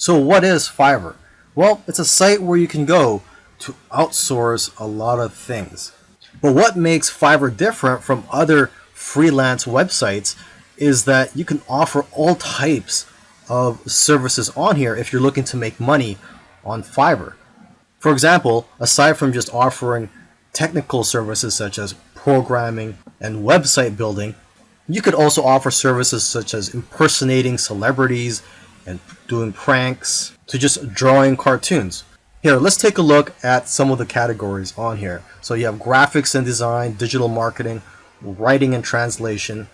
So what is Fiverr? Well, it's a site where you can go to outsource a lot of things. But what makes Fiverr different from other freelance websites is that you can offer all types of services on here if you're looking to make money on Fiverr. For example, aside from just offering technical services such as programming and website building, you could also offer services such as impersonating celebrities and doing pranks to just drawing cartoons. Here, let's take a look at some of the categories on here. So you have graphics and design, digital marketing, writing and translation,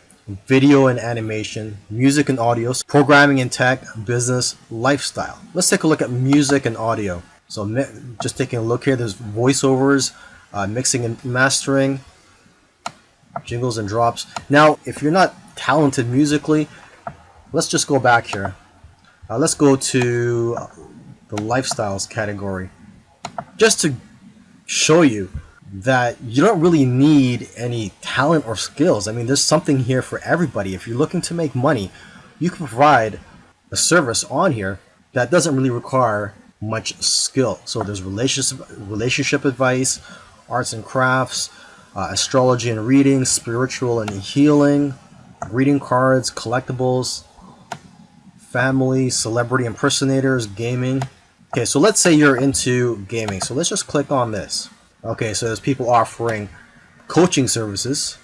video and animation, music and audio, programming and tech, business, lifestyle. Let's take a look at music and audio. So just taking a look here, there's voiceovers, uh, mixing and mastering, jingles and drops. Now, if you're not talented musically, let's just go back here. Uh, let's go to the lifestyles category just to show you that you don't really need any talent or skills. I mean, there's something here for everybody. If you're looking to make money, you can provide a service on here that doesn't really require much skill. So there's relationship relationship advice, arts and crafts, uh, astrology and reading, spiritual and healing, reading cards, collectibles, family, celebrity impersonators, gaming. Okay, so let's say you're into gaming. So let's just click on this. Okay, so there's people offering coaching services,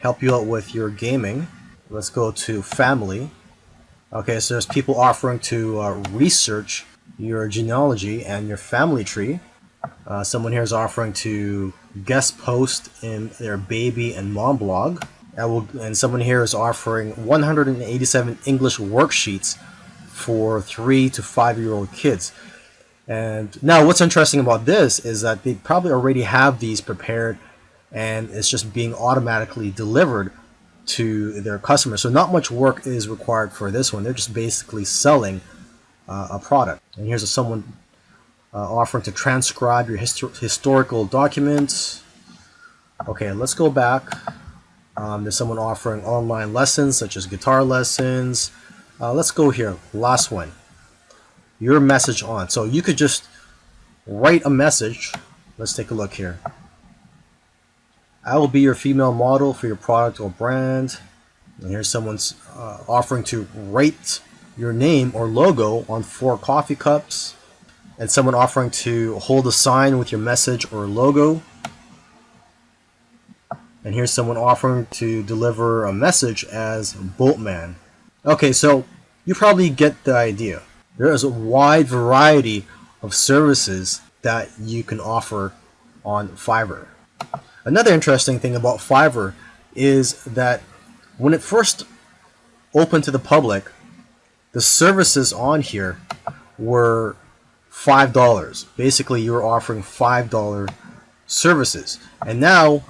help you out with your gaming. Let's go to family. Okay, so there's people offering to uh, research your genealogy and your family tree. Uh, someone here is offering to guest post in their baby and mom blog. And, will, and someone here is offering 187 English worksheets for three to five year old kids. And now what's interesting about this is that they probably already have these prepared and it's just being automatically delivered to their customers. So not much work is required for this one. They're just basically selling uh, a product. And here's a, someone uh, offering to transcribe your histor historical documents. Okay, let's go back. Um, there's someone offering online lessons such as guitar lessons, uh, let's go here. Last one. Your message on. So you could just write a message. Let's take a look here. I will be your female model for your product or brand. And here's someone's uh, offering to write your name or logo on four coffee cups. And someone offering to hold a sign with your message or logo. And here's someone offering to deliver a message as Batman. Okay, so you probably get the idea. There is a wide variety of services that you can offer on Fiverr. Another interesting thing about Fiverr is that when it first opened to the public, the services on here were $5. Basically, you were offering $5 services. And now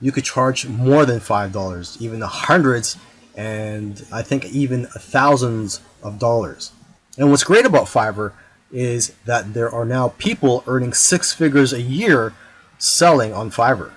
you could charge more than $5, even the hundreds and I think even thousands of dollars. And what's great about Fiverr is that there are now people earning six figures a year selling on Fiverr.